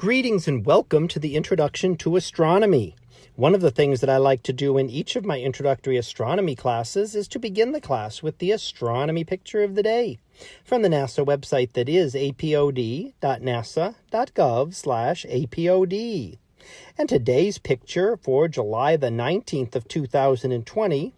Greetings and welcome to the Introduction to Astronomy. One of the things that I like to do in each of my introductory astronomy classes is to begin the class with the astronomy picture of the day from the NASA website that is apod.nasa.gov slash apod. And today's picture for July the 19th of 2020,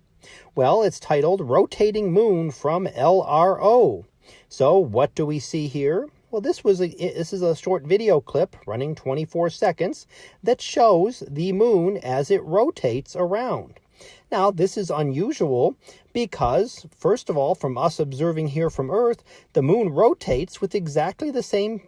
well, it's titled Rotating Moon from LRO. So what do we see here? Well, this was a, this is a short video clip running 24 seconds that shows the moon as it rotates around. Now, this is unusual because, first of all, from us observing here from Earth, the moon rotates with exactly the same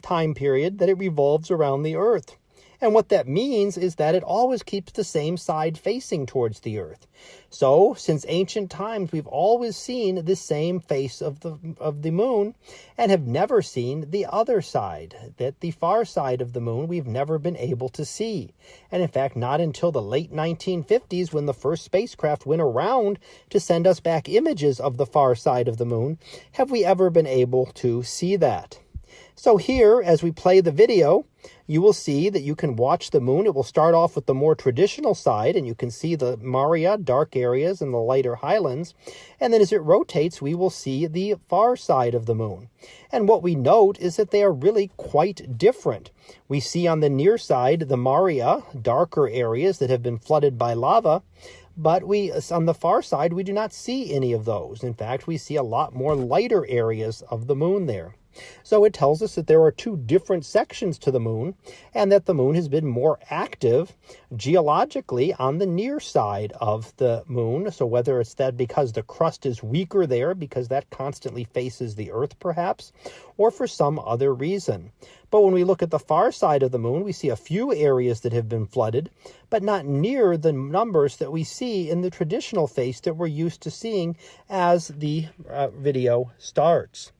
time period that it revolves around the Earth. And what that means is that it always keeps the same side facing towards the earth. So, since ancient times, we've always seen the same face of the, of the moon and have never seen the other side, that the far side of the moon we've never been able to see. And in fact, not until the late 1950s when the first spacecraft went around to send us back images of the far side of the moon have we ever been able to see that. So here, as we play the video, you will see that you can watch the moon. It will start off with the more traditional side, and you can see the Maria dark areas and the lighter highlands. And then as it rotates, we will see the far side of the moon. And what we note is that they are really quite different. We see on the near side the Maria, darker areas that have been flooded by lava, but we on the far side we do not see any of those. In fact, we see a lot more lighter areas of the moon there. So it tells us that there are two different sections to the moon and that the moon has been more active geologically on the near side of the moon. So whether it's that because the crust is weaker there, because that constantly faces the earth perhaps, or for some other reason. But when we look at the far side of the moon, we see a few areas that have been flooded, but not near the numbers that we see in the traditional face that we're used to seeing as the uh, video starts.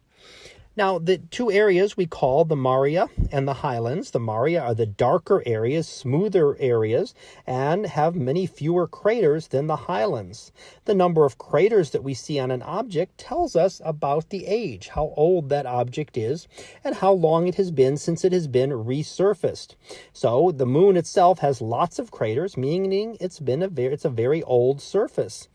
Now, the two areas we call the Maria and the Highlands. The Maria are the darker areas, smoother areas, and have many fewer craters than the Highlands. The number of craters that we see on an object tells us about the age, how old that object is, and how long it has been since it has been resurfaced. So the moon itself has lots of craters, meaning it's been a very, it's a very old surface.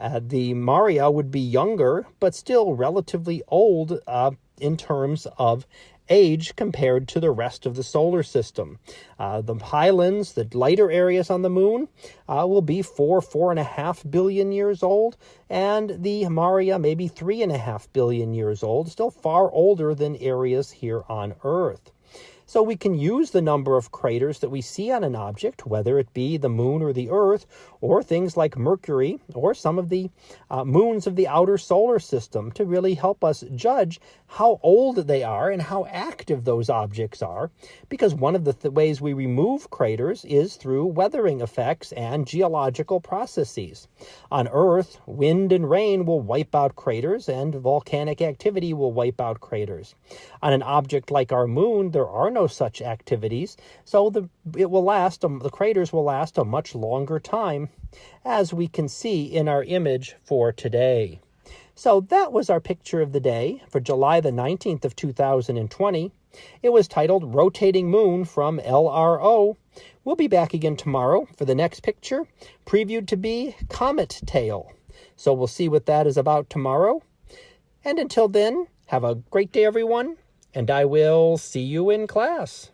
Uh, the Maria would be younger, but still relatively old uh, in terms of age compared to the rest of the solar system. Uh, the highlands, the lighter areas on the moon, uh, will be four, four and a half billion years old, and the Maria maybe three and a half billion years old, still far older than areas here on Earth. So we can use the number of craters that we see on an object, whether it be the moon or the earth, or things like Mercury, or some of the uh, moons of the outer solar system to really help us judge how old they are and how active those objects are. Because one of the th ways we remove craters is through weathering effects and geological processes. On Earth, wind and rain will wipe out craters and volcanic activity will wipe out craters. On an object like our moon, there are no such activities, so the, it will last, um, the craters will last a much longer time, as we can see in our image for today. So that was our picture of the day for July the 19th of 2020. It was titled Rotating Moon from LRO. We'll be back again tomorrow for the next picture, previewed to be Comet Tail. So we'll see what that is about tomorrow. And until then, have a great day, everyone and I will see you in class.